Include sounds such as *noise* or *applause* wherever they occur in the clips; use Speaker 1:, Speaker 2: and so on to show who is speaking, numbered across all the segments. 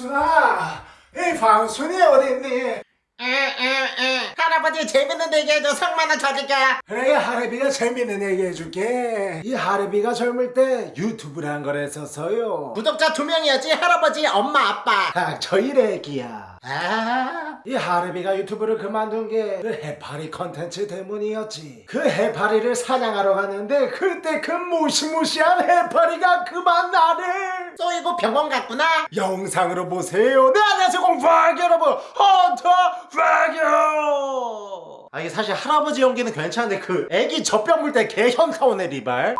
Speaker 1: 방순아, 이 방순이 어딨니?
Speaker 2: 에에에 할아버지 재밌는 얘기 해줘. 성만원 쳐줄게.
Speaker 1: 그래 하레비가 재밌는 얘기 해줄게. 이 하레비가 젊을 때 유튜브란 걸 했었어요.
Speaker 2: 구독자 두 명이었지 할아버지 엄마 아빠.
Speaker 1: 닥쳐 이래기야
Speaker 2: 아.
Speaker 1: 이 하레비가 유튜브를 그만둔 게 그 해파리 컨텐츠 때문이었지. 그 해파리를 사냥하러 갔는데 그때 그 무시무시한 해파리가 그만 나를
Speaker 2: 쏘이고 병원 갔구나.
Speaker 1: 영상으로 보세요. 네 안녕하세요 공파기 여러분. 헌터 파기요 아 이게 사실 할아버지 연기는 괜찮은데 그 애기 젖병 물 때 개현타 오네 리발.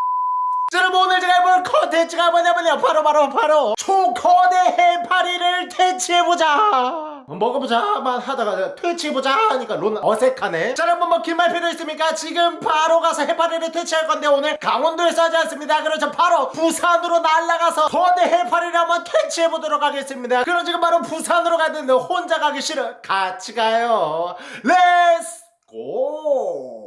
Speaker 1: 자, 여러분 오늘 제가 해볼 컨텐츠가 뭐냐면요. 바로 바로 바로 초거대 해파리를 퇴치해보자 먹어보자 만 하다가 퇴치해보자 하니까 론 어색하네. 자 여러분 뭐긴말 필요 있습니까? 지금 바로 가서 해파리를 퇴치할 건데 오늘 강원도에서 하지 않습니다. 그래서 바로 부산으로 날아가서 거대 해파리를 한번 퇴치해보도록 하겠습니다. 그럼 지금 바로 부산으로 가는데 혼자 가기 싫어. 같이 가요. Let's go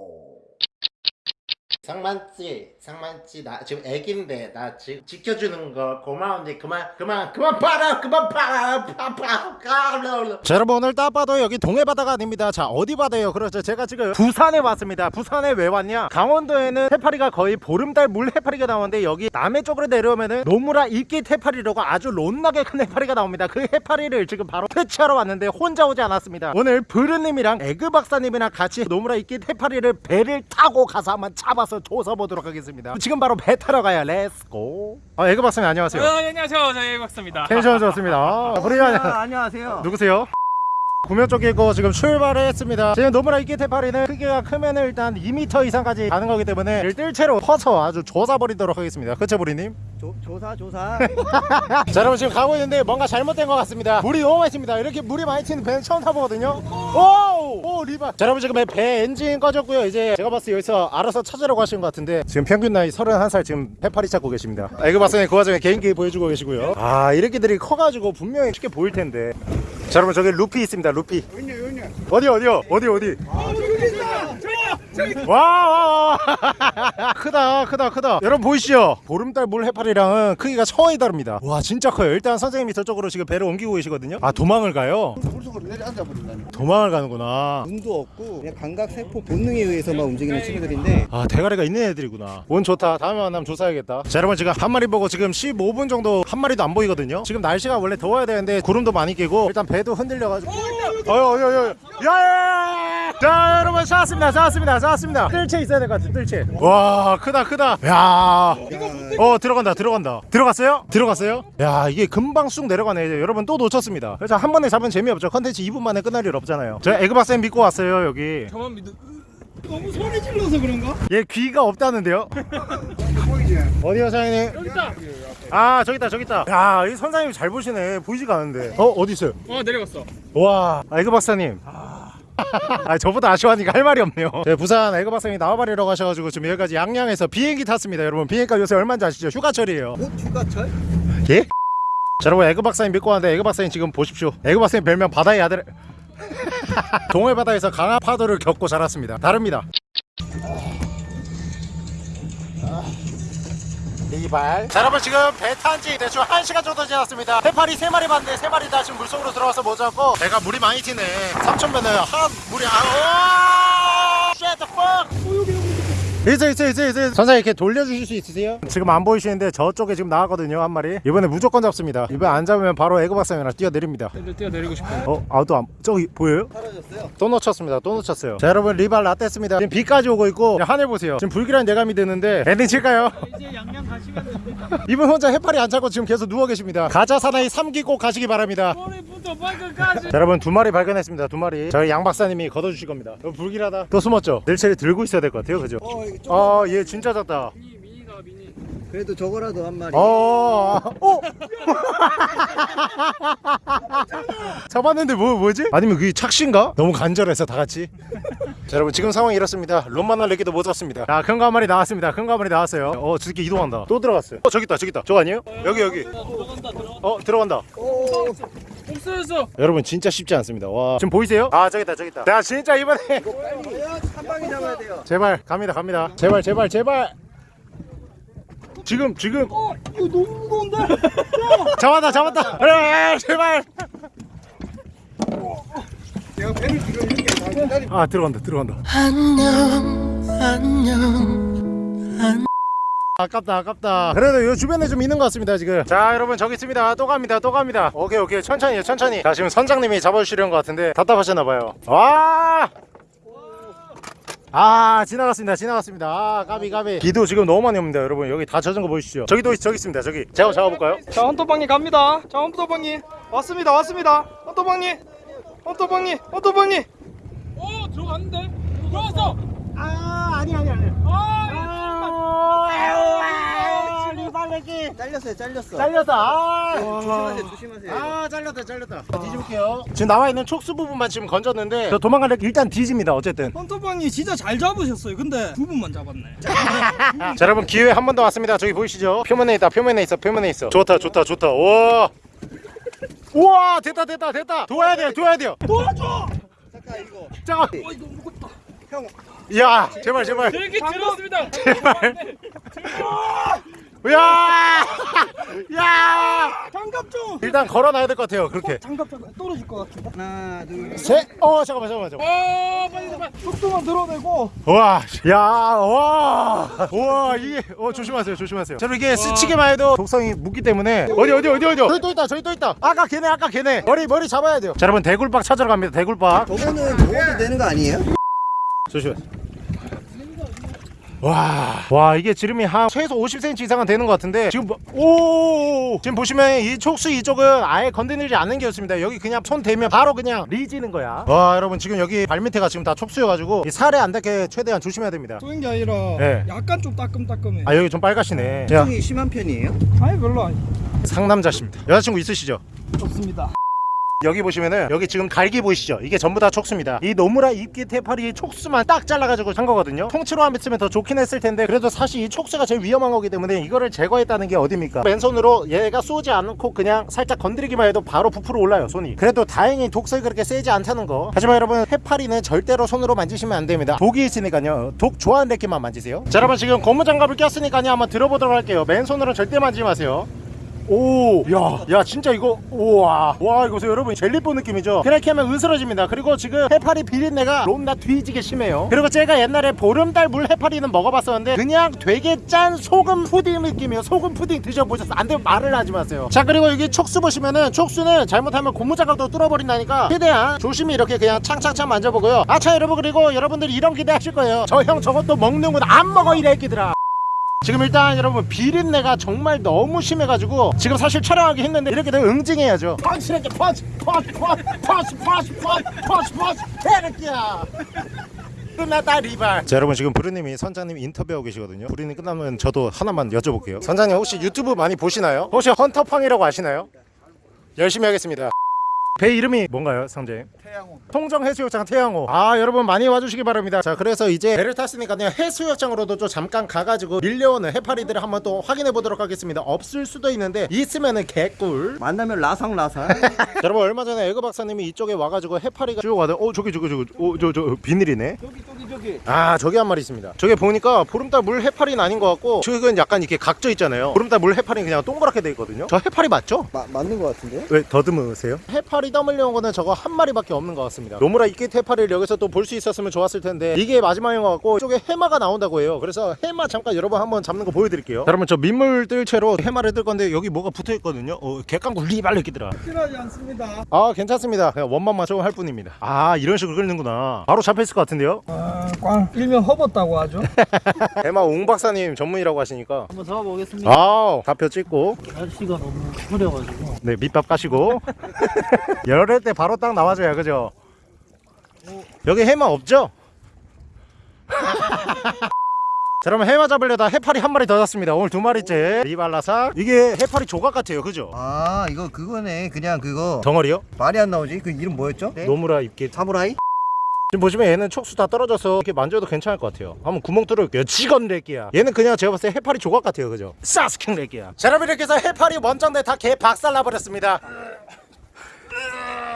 Speaker 2: 상만씨 상만씨 나 지금 애기인데 나 지금 지켜주는 거 고마운데 그만 그만 그만 봐라 그만 봐라 파파
Speaker 3: 자 여러분 오늘 딱 봐도 여기 동해바다가 아닙니다. 자 어디 바다예요? 그렇죠. 제가 지금 부산에 왔습니다. 부산에 왜 왔냐? 강원도에는 해파리가 거의 보름달 물 해파리가 나오는데 여기 남해 쪽으로 내려오면은 노무라 입깃 해파리라고 아주 롯나게 큰 해파리가 나옵니다. 그 해파리를 지금 바로 퇴치하러 왔는데 혼자 오지 않았습니다. 오늘 브르님이랑 에그 박사님이랑 같이 노무라 입깃 해파리를 배를 타고 가서 한번 잡아서 조사 보도록 하겠습니다 지금 바로 배 타러 가요 Let's go 아 에그 박사님 안녕하세요
Speaker 4: 어, 네, 안녕하세요. 저희 박사입니다.
Speaker 3: 텐션 좋습니다 아, 안녕
Speaker 5: 안녕하세요.
Speaker 3: 누구세요? 구명 쪽이고 지금 출발을 했습니다 지금 노무라 이끼 테파리는 크기가 크면 일단 2m 이상까지 가는 거기 때문에 이를 뜰채로 퍼서 아주 조사버리도록 하겠습니다 그쵸 부리님?
Speaker 5: 조, 조사 조사. *laughs*
Speaker 3: 자 여러분 지금 가고 있는데 뭔가 잘못된 것 같습니다 물이 너무 많이 칩니다 이렇게 물이 많이 치는 배는 처음 타보거든요 오! 오 리바. 자 여러분 지금 배 엔진 꺼졌고요. 이제 제가 봤을 때 여기서 알아서 찾으려고 하시는 것 같은데 지금 평균 나이 31살 지금 해파리 찾고 계십니다. 아, 이거 봤을 때그 와중에 개인기 보여주고 계시고요. 아 이렇게들이 커가지고 분명히 쉽게 보일 텐데. 자 여러분 저기 루피 있습니다 루피. 어디 어디요? 어디 어디? 와 와 와 *laughs* 크다 크다 크다. 여러분 보이시죠? 보름달 물 해파리랑은 크기가 차원이 다릅니다. 와 진짜 커요. 일단 선생님이 저쪽으로 지금 배를 옮기고 계시거든요. 아 도망을 가요?
Speaker 5: 물속으로 내려앉아 버린다니.
Speaker 3: 도망을 가는구나.
Speaker 5: 눈도 없고 그냥 감각 세포 본능에 의해서만 움직이는 친구들인데
Speaker 3: 아 대가리가 있는 애들이구나. 운 좋다. 다음에 만나면 조사해야겠다. 자 여러분 지금 한 마리 보고 지금 15분 정도 한 마리도 안 보이거든요. 지금 날씨가 원래 더워야 되는데 구름도 많이 끼고 일단 배도 흔들려가지고. 어여 어여 어여 야야야 자 여러분 찾았습니다 찾았습니다 찾았습니다 뜰채 있어야 될 것 같아 뜰채 와 크다 크다 야어 들어간다 들어간다 들어갔어요? 들어갔어요? 야 이게 금방 쑥 내려가네 이제 여러분 또 놓쳤습니다 그래서 한 번에 잡으면 재미없죠 컨텐츠 2분 만에 끝날 일 없잖아요 저 에그박쌤 믿고 왔어요 여기
Speaker 4: 저만 믿어. 너무 소리 질러서 그런가?
Speaker 3: 얘 귀가 없다는데요? 어디요 사장님?
Speaker 4: 여기 있다.
Speaker 3: 아 저기 있다 저기 있다 야이 선장님 잘 보시네 보이지가 않는데 어 어디 있어요?
Speaker 4: 어 내려갔어.
Speaker 3: 와 에그 박사님 *laughs* 아 저보다 아쉬워하니까 할 말이 없네요 네, 부산 에그 박사님이 나와버리러 가셔가지고 지금 여기까지 양양에서 비행기 탔습니다 여러분 비행기가 요새 얼마인지 아시죠? 휴가철이에요
Speaker 5: 어? 휴가철?
Speaker 3: 예? 자 여러분 에그 박사님 믿고 왔는데 에그 박사님 지금 보십시오 에그 박사님 별명 바다의 아들 *laughs* 동해 바다에서 강한 파도를 겪고 자랐습니다 다릅니다 이발. 자 여러분 지금 배 탄 지 대충 1시간 정도 지났습니다. 해파리 3마리 봤는데 3마리 다 지금 물속으로 들어가서 못 잡고. 배가 물이 많이 튀네. 삼천면은 한 물이 아 Shut the fuck 있어 있어 있어 있어 선생님 이렇게 돌려주실 수 있으세요? 지금 안 보이시는데 저쪽에 지금 나왔거든요 한 마리 이번에 무조건 잡습니다 이번 안 잡으면 바로 에그 박사님이랑 뛰어내립니다
Speaker 4: 뛰어내리고 싶어.
Speaker 3: 어? 아또 안.. 저기 보여요?
Speaker 5: 사라졌어요.
Speaker 3: 또 놓쳤습니다 또 놓쳤어요 자 여러분 리발 라떼습니다 지금 비까지 오고 있고 하늘 보세요 지금 불길한 예감이 드는데 엔딩 칠까요?
Speaker 4: 이제 양양 가시면 됩니다. *laughs*
Speaker 3: 이분 혼자 해파리 안 잡고 지금 계속 누워 계십니다 가자 사나이 3기 꼭 가시기 바랍니다
Speaker 4: 머리부터 발끝까지.
Speaker 3: 자 여러분 두 마리 발견했습니다 두 마리 저희 양 박사님이 걷어주실 겁니다 너무 불길하다 또 숨었죠? 늘체를 들고 있어야 될 것 같아요 그죠?
Speaker 5: 어, 이거 좀-
Speaker 3: 아 얘 진짜 작다
Speaker 4: 미니 미니가 미니.
Speaker 5: 그래도 저거라도 한 마리.
Speaker 3: 어, 어. *laughs* 잡았는데 뭐 뭐지? 아니면 그게 착신가? 너무 간절해서 다 같이. *laughs* 자 여러분 지금 상황이 이렇습니다. 롬만날 레기도 못 잡습니다. 자 큰 거 한 마리 나왔습니다. 큰 거 한 마리 나왔어요. 어 저렇게 이동한다. 또 들어갔어요. 어 저기 있다 저기 있다. 저거 아니에요? 여기 여기.
Speaker 4: 들어간다 들어간다.
Speaker 3: 어 들어간다.
Speaker 4: 없어졌어.
Speaker 3: 여러분 진짜 쉽지 않습니다. 와 지금 보이세요? 아 저기 있다 저기 있다. 자 진짜 이번에
Speaker 5: 빨리 한 방에 잡아야 돼요.
Speaker 3: 제발 갑니다 갑니다. 제발 제발 제발. 지금 지금
Speaker 4: 어, 이거 너무 무거운데?
Speaker 3: 잡았다 잡았다 그래 제발
Speaker 5: 내가 배를 지금 이렇게 다 기다리.
Speaker 3: 아 들어간다 들어간다 아깝다 아깝다. 그래도 요 주변에 좀 있는 것 같습니다 지금. 자 여러분 저기 있습니다. 또 갑니다 또 갑니다. 오케이 오케이. 천천히 천천히. 자 지금 선장님이 잡아주시려는 것 같은데 답답하셨나봐요. 와! 아 지나갔습니다 지나갔습니다. 아 까비 까비. 비도 지금 너무 많이 옵니다 여러분. 여기 다 젖은 거 보이시죠? 저기 도 저기 있습니다 저기. 제가 잡아볼까요?
Speaker 4: 자 헌터방님 갑니다. 자 헌터방님. 왔습니다 왔습니다. 헌터방님. 헌터방님 헌터방님. 오 들어갔는데? 들어갔어.
Speaker 3: 아 아니 아니 아니.
Speaker 4: 아
Speaker 3: 리발 레기
Speaker 5: 잘렸어요, 잘렸어.
Speaker 3: 잘렸다. 아.
Speaker 5: 조심하세요, 조심하세요.
Speaker 3: 아 잘렸다 잘렸다. 뒤집을게요. 지금 나와 있는 촉수 부분만 지금 건졌는데 저 도망가려 일단 뒤집니다 어쨌든.
Speaker 4: 헌터방님 진짜 잘 잡으셨어요. 근데 두 분만 잡았네. *laughs*
Speaker 3: 자 여러분 기회 한 번 더 왔습니다. 저기 보이시죠? 표면에 있다 표면에 있어 표면에 있어. 좋다 좋다 좋다. 우와. 우와 됐다 됐다 됐다. 도와야 돼요 도와야 돼요.
Speaker 4: 도와줘!
Speaker 5: 잠깐 이거.
Speaker 3: 잠깐.
Speaker 4: 어 이거 무겁다.
Speaker 5: 형,
Speaker 3: 야 제발 제발.
Speaker 4: 이렇게 들었습니다.
Speaker 3: 제발 *laughs* 야! *laughs* 야!
Speaker 4: 장갑 좀
Speaker 3: 일단 걸어놔야 될 것 같아요 그렇게
Speaker 4: 장갑 좀 떨어질 것 같은데
Speaker 5: 하나, 둘,
Speaker 3: 셋! 어 잠깐만 잠깐만 잠깐만
Speaker 4: 어 빨리 빨리 속도만 들어내고
Speaker 3: 와, 야, 와, 와, 이게, 어, 조심하세요, 조심하세요. 자, 이게 스치기만 해도 독성이 묻기 때문에 어디, 어디, 어디, 어디, 저기 또 있다, 저기 또 있다. 아까 걔네, 아까 걔네. 머리, 머리 잡아야 돼요. 자, 여러분 대굴박 찾으러 갑니다. 대굴박.
Speaker 5: 저거는 먹어도 되는 거 아니에요?
Speaker 3: 조심해. 와, 와 이게 지름이 한 최소 50cm 이상은 되는 것 같은데 지금 뭐, 오 지금 보시면 이 촉수 이쪽은 아예 건드리지 않는 게 좋습니다. 여기 그냥 손 대면 바로 그냥 리지는 거야. 와 여러분 지금 여기 발밑에가 지금 다 촉수여가지고 이 살에 안 닿게 최대한 조심해야 됩니다.
Speaker 4: 쏘는 게 아니라
Speaker 3: 네.
Speaker 4: 약간 좀 따끔따끔해
Speaker 3: 아 여기 좀 빨갛시네. 자
Speaker 5: 통이 심한 편이에요?
Speaker 4: 아니 별로 아니
Speaker 3: 상남자십니다. 여자친구 있으시죠?
Speaker 4: 좋습니다
Speaker 3: 여기 보시면은 여기 지금 갈기 보이시죠? 이게 전부 다 촉수입니다. 이 노무라 입기 테파리 촉수만 딱 잘라가지고 한 거거든요. 통째로 안 뱉으면 더 좋긴 했을 텐데 그래도 사실 이 촉수가 제일 위험한 거기 때문에 이거를 제거했다는 게 어딥니까? 맨손으로 얘가 쏘지 않고 그냥 살짝 건드리기만 해도 바로 부풀어 올라요 손이. 그래도 다행히 독성이 그렇게 세지 않다는 거. 하지만 여러분 해파리는 절대로 손으로 만지시면 안 됩니다. 독이 있으니까요. 독 좋아하는 데끼만 만지세요. 자 여러분 지금 고무장갑을 꼈으니까요 한번 들어보도록 할게요. 맨손으로는 절대 만지지 마세요. 오, 야, 야, 진짜 이거, 우와, 와, 이거 보세요, 여러분, 젤리뽀 느낌이죠? 그렇게 하면 으스러집니다. 그리고 지금 해파리 비린내가 롬나 뒤지게 심해요. 그리고 제가 옛날에 보름달 물 해파리는 먹어봤었는데, 그냥 되게 짠 소금 푸딩 느낌이에요. 소금 푸딩 드셔보셨어요? 안 되면 말을 하지 마세요. 자, 그리고 여기 촉수 보시면은, 촉수는 잘못하면 고무장갑도 뚫어버린다니까, 최대한 조심히 이렇게 그냥 창창창 만져보고요. 아차, 여러분, 그리고 여러분들 이런 기대 하실 거예요. 저 형 저것도 먹는구나. 안 먹어, 이 애기들아. 지금 일단 여러분 비린내가 정말 너무 심해가지고 지금 사실 촬영하기 힘든데 이렇게 되면 응징해야죠. 펀치랄게 펀치 펀치 펀치 펀치 펀치 펀치 펀치 테르키야. 끝났다 리발. 자 여러분 지금 브루님이 선장님 인터뷰하고 계시거든요. 브루님 끝나면 저도 하나만 여쭤볼게요. 선장님 혹시 유튜브 많이 보시나요? 혹시 헌터팡이라고 아시나요? 열심히 하겠습니다. 배 이름이 뭔가요 선장님?
Speaker 5: 태양호.
Speaker 3: 통정해수욕장 태양호 아 여러분 많이 와주시기 바랍니다 자 그래서 이제 배를 탔으니까요 해수욕장으로도 좀 잠깐 가가지고 밀려오는 해파리들을 한번 또 확인해 보도록 하겠습니다 없을 수도 있는데 있으면은 개꿀
Speaker 5: 만나면 라상 라상. *laughs*
Speaker 3: 여러분 얼마 전에 에그 박사님이 이쪽에 와가지고 해파리가 쭉 와서 어 저기 저기 저기 어저저 비닐이네
Speaker 5: 저기 저기 저기.
Speaker 3: 아 저기 한 마리 있습니다 저기 보니까 보름달 물 해파리는 아닌 것 같고 저기는 약간 이렇게 각져 있잖아요 보름달 물 해파리는 그냥 동그랗게 돼 있거든요 저 해파리 맞죠?
Speaker 5: 마, 맞는 거 같은데?
Speaker 3: 왜 더듬으세요? 해파리 떠물려온 거는 저거 한 마리밖에 없는 것 같습니다. 노무라 입깃 해파리를 여기서 또 볼 수 있었으면 좋았을 텐데 이게 마지막인 것 같고 이쪽에 해마가 나온다고 해요. 그래서 해마 잠깐 여러분 한번 잡는 거 보여드릴게요. 자, 여러분 저 민물 뜰채로 해마를 뜰 건데 여기 뭐가 붙어 있거든요. 어, 객강구 리발로 끼더라
Speaker 4: 필요하지 않습니다.
Speaker 3: 아 괜찮습니다. 그냥 원망만 조금 할 뿐입니다. 아 이런 식으로 끓는구나. 바로 잡혔을 것 같은데요?
Speaker 4: 아 꽝. 일명 허벗다고 하죠. *laughs*
Speaker 3: 해마 옹 박사님 전문이라고 하시니까.
Speaker 6: 한번 잡아보겠습니다.
Speaker 3: 아우 좌표 찍고.
Speaker 6: 날씨가 너무 흐려가지고.
Speaker 3: 네 밑밥 까시고 *laughs* 열을 때 바로 딱 나와줘야 그죠 여기 해마 없죠? *laughs* 자 그러면 해마 잡으려다 해파리 한 마리 더 잡습니다 오늘 두 마리째 리발라삭 이게 해파리 조각 같아요 그죠?
Speaker 5: 아 이거 그거네. 그냥 그거
Speaker 3: 덩어리요?
Speaker 5: 말이 안 나오지. 그 이름 뭐였죠?
Speaker 3: 노무라 입기
Speaker 5: 사무라이?
Speaker 3: 지금 보시면 얘는 촉수 다 떨어져서 이렇게 만져도 괜찮을 것 같아요 한번 구멍 뚫을게요 직원 렉기야 얘는 그냥 제가 봤을 때 해파리 조각 같아요 그죠? 사스킹 렉기야 자 여러분 이렇게 해서 해파리 원정대 다 개 박살 나버렸습니다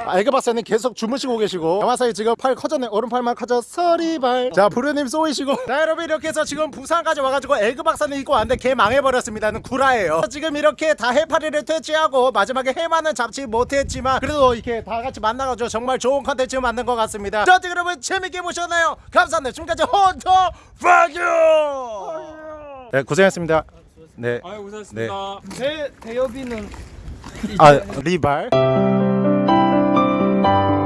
Speaker 3: 아, 에그 박사님 계속 주무시고 계시고 야마사이 지금 팔 커졌네. 오른팔만 커졌어 리발. 자 부르님 쏘이시고. *laughs* 자 여러분 이렇게 해서 지금 부산까지 와가지고 에그 박사님 있고 왔는데 개 망해버렸습니다는 구라예요. 지금 이렇게 다 해파리를 퇴치하고 마지막에 해만은 잡지 못했지만 그래도 이렇게 다 같이 만나가지고 정말 좋은 컨텐츠 만든 것 같습니다. 자 어떻게 여러분 재밌게 보셨나요? 감사합니다. 지금까지 헌터 파규 네 고생했습니다. 네.
Speaker 4: 아유 고생하셨습니다. 대 대여비는
Speaker 3: 아 리발 Thank you.